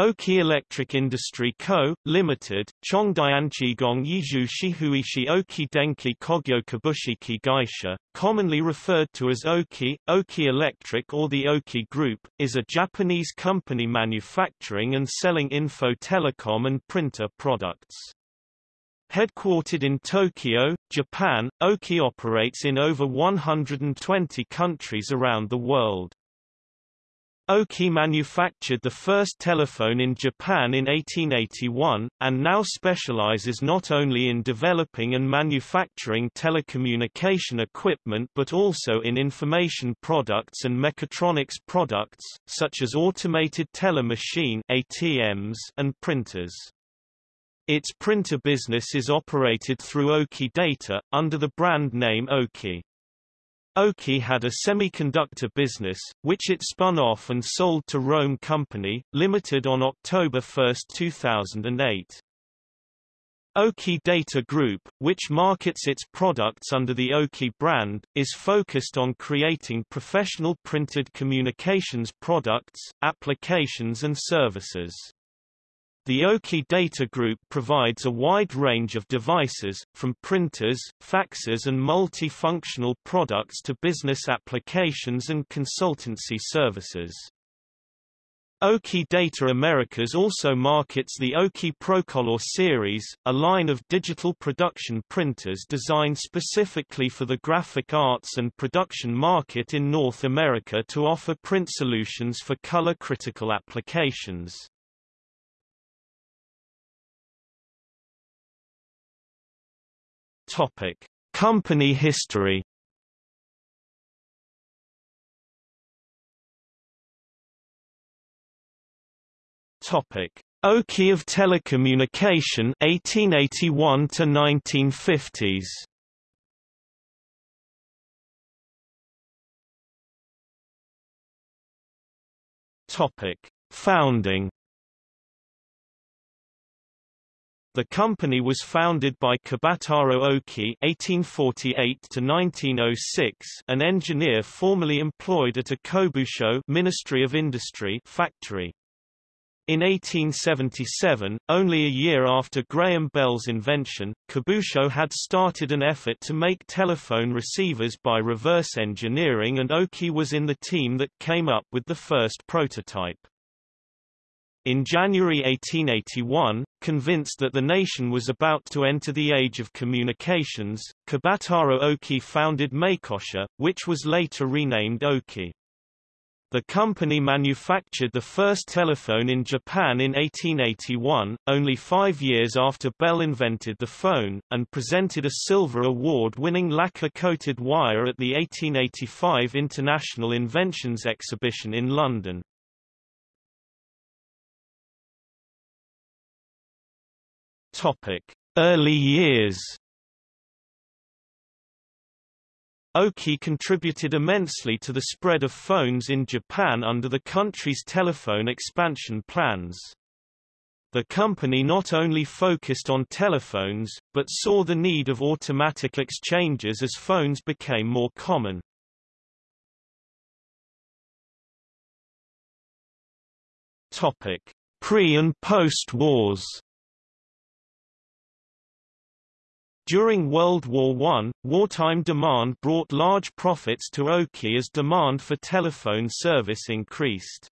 Oki Electric Industry Co., Limited, Chongdianqigong Yizhu Shihuishi Oki Denki Kogyo Kabushiki Gaisha, commonly referred to as Oki, Oki Electric or the Oki Group, is a Japanese company manufacturing and selling info telecom and printer products. Headquartered in Tokyo, Japan, Oki operates in over 120 countries around the world. Oki manufactured the first telephone in Japan in 1881, and now specializes not only in developing and manufacturing telecommunication equipment but also in information products and mechatronics products, such as automated teller machine ATMs and printers. Its printer business is operated through Oki Data, under the brand name Oki. Oki had a semiconductor business, which it spun off and sold to Rohm Company, Limited on October 1, 2008. Oki Data Group, which markets its products under the Oki brand, is focused on creating professional printed communications products, applications and services. The Oki Data Group provides a wide range of devices, from printers, faxes and multi-functional products to business applications and consultancy services. Oki Data Americas also markets the Oki Procolor series, a line of digital production printers designed specifically for the graphic arts and production market in North America to offer print solutions for color-critical applications. Topic: Company history. Topic: Oki of Telecommunication 1881 to 1950s. Topic: Founding The company was founded by Kibataro Oki (1848–1906), an engineer formerly employed at a Kobusho Ministry of Industry factory. In 1877, only a year after Graham Bell's invention, Kobusho had started an effort to make telephone receivers by reverse engineering and Oki was in the team that came up with the first prototype. In January 1881, convinced that the nation was about to enter the age of communications, Kibataro Oki founded Meikosha, which was later renamed Oki. The company manufactured the first telephone in Japan in 1881, only five years after Bell invented the phone, and presented a silver award-winning lacquer-coated wire at the 1885 International Inventions Exhibition in London. Topic: Early years. Oki contributed immensely to the spread of phones in Japan under the country's telephone expansion plans. The company not only focused on telephones, but saw the need of automatic exchanges as phones became more common. Pre- and post-wars During World War I, wartime demand brought large profits to Oki as demand for telephone service increased.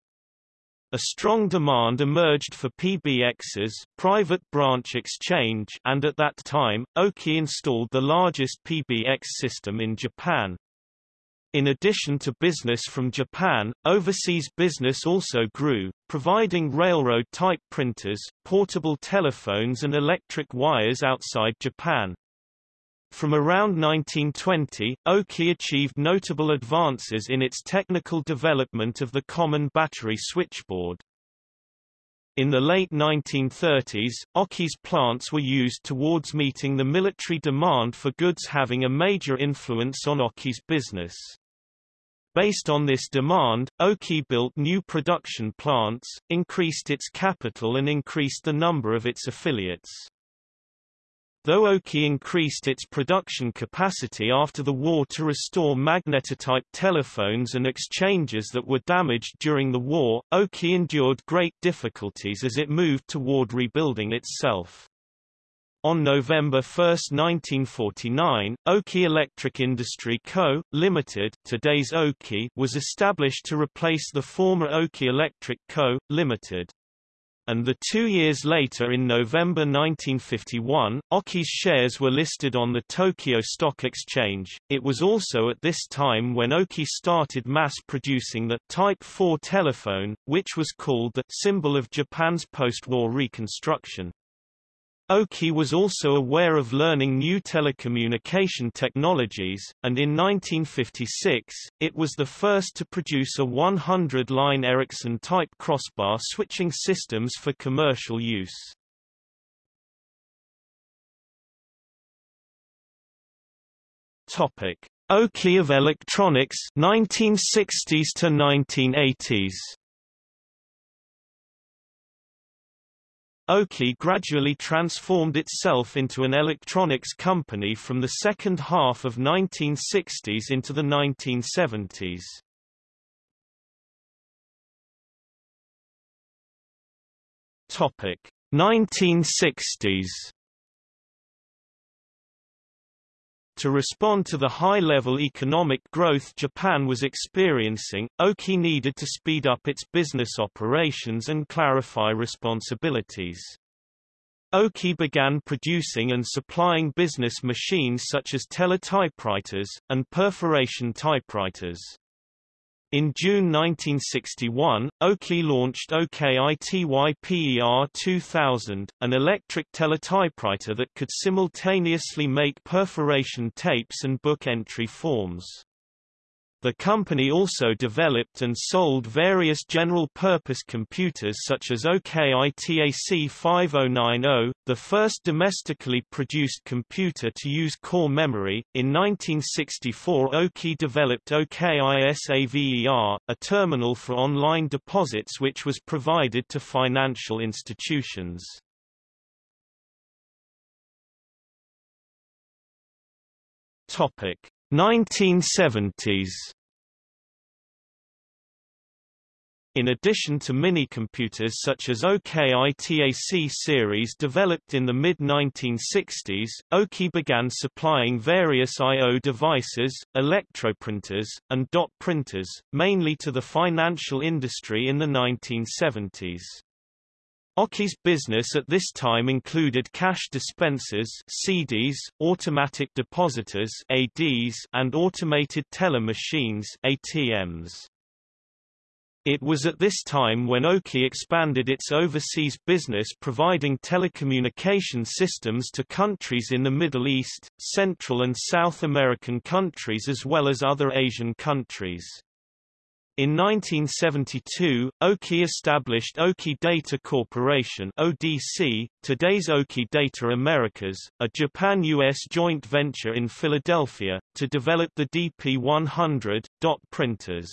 A strong demand emerged for PBXs private branch exchange and at that time, Oki installed the largest PBX system in Japan. In addition to business from Japan, overseas business also grew, providing railroad-type printers, portable telephones and electric wires outside Japan. From around 1920, Oki achieved notable advances in its technical development of the common battery switchboard. In the late 1930s, Oki's plants were used towards meeting the military demand for goods having a major influence on Oki's business. Based on this demand, Oki built new production plants, increased its capital and increased the number of its affiliates. Though Oki increased its production capacity after the war to restore magnetotype telephones and exchanges that were damaged during the war, Oki endured great difficulties as it moved toward rebuilding itself. On November 1, 1949, Oki Electric Industry Co., Limited today's Oki was established to replace the former Oki Electric Co., Limited and the two years later in November 1951, Oki's shares were listed on the Tokyo Stock Exchange. It was also at this time when Oki started mass-producing the Type 4 telephone, which was called the symbol of Japan's post-war reconstruction. Oki was also aware of learning new telecommunication technologies, and in 1956, it was the first to produce a 100-line Ericsson-type crossbar switching systems for commercial use. Topic: Oki of Electronics 1960s to 1980s. Oki gradually transformed itself into an electronics company from the second half of 1960s into the 1970s. Topic 1960s To respond to the high-level economic growth Japan was experiencing, Oki needed to speed up its business operations and clarify responsibilities. Oki began producing and supplying business machines such as teletypewriters, and perforation typewriters. In June 1961, Oki launched OKITYPER 2000, an electric teletypewriter that could simultaneously make perforation tapes and book entry forms. The company also developed and sold various general-purpose computers such as OKITAC 5090, the first domestically produced computer to use core memory. In 1964 Oki developed OKISAVER, a terminal for online deposits which was provided to financial institutions. Topic 1970s In addition to mini-computers such as OKITAC series developed in the mid-1960s, Oki began supplying various I.O. devices, electroprinters, and dot printers, mainly to the financial industry in the 1970s. Oki's business at this time included cash dispensers CDs, automatic depositors ADs, and automated teller machines ATMs. It was at this time when Oki expanded its overseas business providing telecommunication systems to countries in the Middle East, Central and South American countries as well as other Asian countries. In 1972, Oki established Oki Data Corporation (ODC), today's Oki Data Americas, a Japan-US joint venture in Philadelphia, to develop the DP100 dot printers.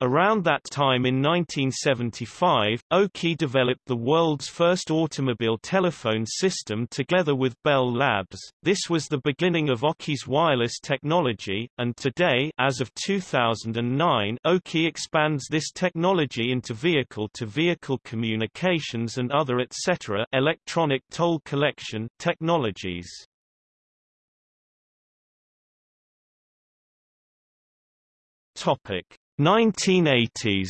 Around that time in 1975, Oki developed the world's first automobile telephone system together with Bell Labs. This was the beginning of Oki's wireless technology, and today as of 2009, Oki expands this technology into vehicle-to-vehicle -vehicle communications and other etc. electronic toll collection technologies. Topic 1980s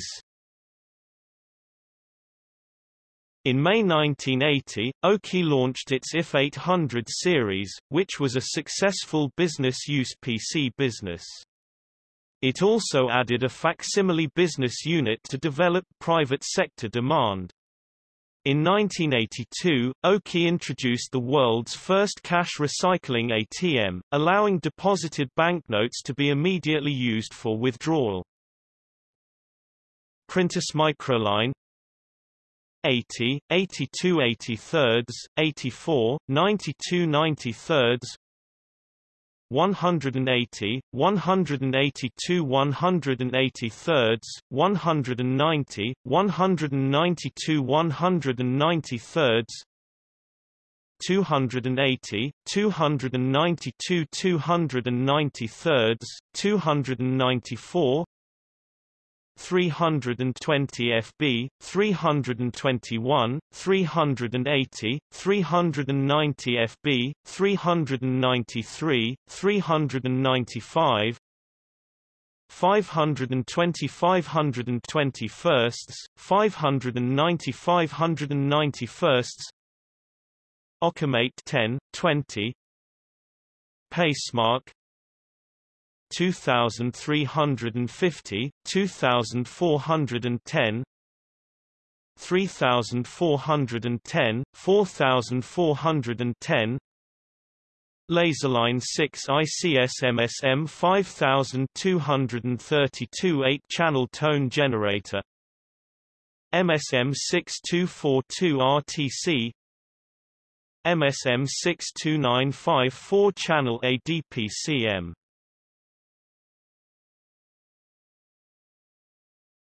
In May 1980, Oki launched its IF 800 series, which was a successful business-use PC business. It also added a facsimile business unit to develop private sector demand. In 1982, Oki introduced the world's first cash recycling ATM, allowing deposited banknotes to be immediately used for withdrawal. Printis Microline 80, 82 83 84, 92 93 180, 182 183 190, 192 193 280, 292 293, 294 320 FB, 321, 380, 390 FB, 393, 395 520 520 firsts, 590 590 firsts Okimate 10, 20 Pacemark 2350, 2410 3410, 4410 Laserline 6 ICS MSM 5232 8-channel tone generator MSM 6242 RTC MSM 62954 4-channel ADPCM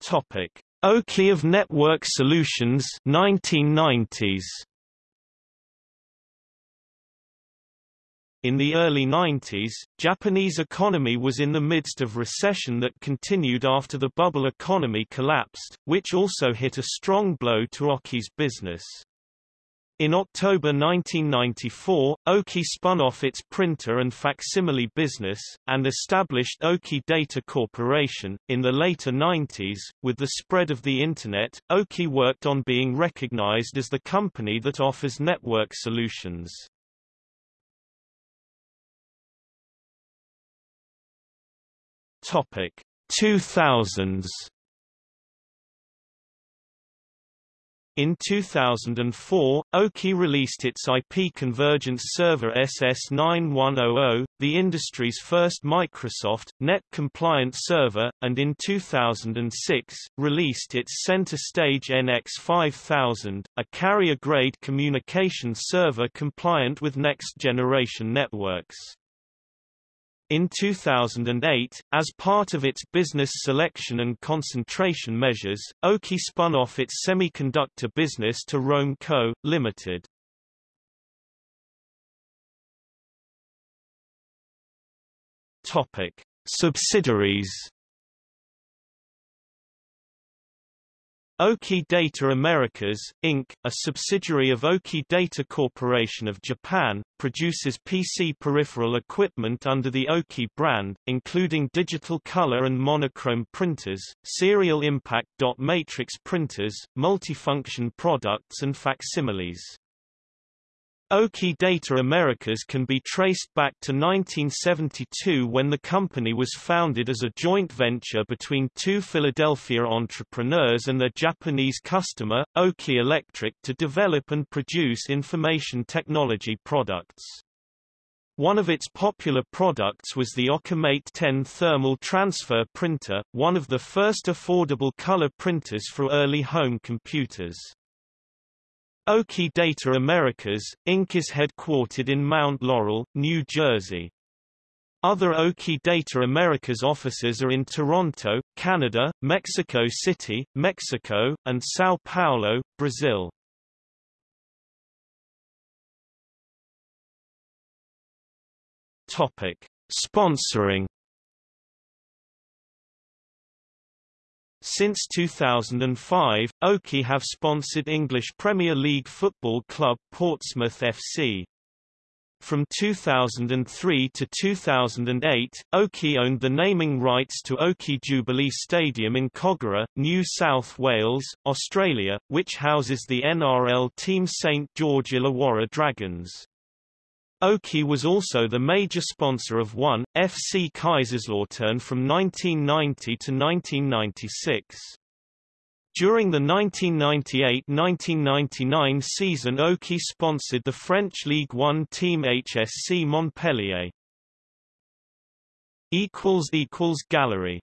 Topic: Oki of Network Solutions 1990s. In the early 90s, Japanese economy was in the midst of recession that continued after the bubble economy collapsed, which also hit a strong blow to Oki's business. In October 1994, Oki spun off its printer and facsimile business, and established Oki Data Corporation. In the later 90s, with the spread of the Internet, Oki worked on being recognized as the company that offers network solutions. Topic 2000s In 2004, Oki released its IP convergence server SS9100, the industry's first Microsoft, net-compliant server, and in 2006, released its center stage NX5000, a carrier-grade communication server compliant with next-generation networks. In 2008, as part of its business selection and concentration measures, Oki spun off its semiconductor business to Rohm Co., Ltd. Topic: Subsidiaries Oki Data Americas, Inc., a subsidiary of Oki Data Corporation of Japan, produces PC peripheral equipment under the Oki brand, including digital color and monochrome printers, serial impact dot matrix printers, multifunction products and facsimiles. Oki Data Americas can be traced back to 1972 when the company was founded as a joint venture between two Philadelphia entrepreneurs and their Japanese customer, Oki Electric to develop and produce information technology products. One of its popular products was the Okimate 10 thermal transfer printer, one of the first affordable color printers for early home computers. Oki Data Americas, Inc. is headquartered in Mount Laurel, New Jersey. Other Oki Data Americas offices are in Toronto, Canada, Mexico City, Mexico, and São Paulo, Brazil. Topic: Sponsoring Since 2005, Oki have sponsored English Premier League football club Portsmouth FC. From 2003 to 2008, Oki owned the naming rights to Oki Jubilee Stadium in Kogarah, New South Wales, Australia, which houses the NRL team St George Illawarra Dragons. Oki was also the major sponsor of 1, FC Kaiserslautern from 1990 to 1996. During the 1998–1999 season Oki sponsored the French League One team HSC Montpellier. Gallery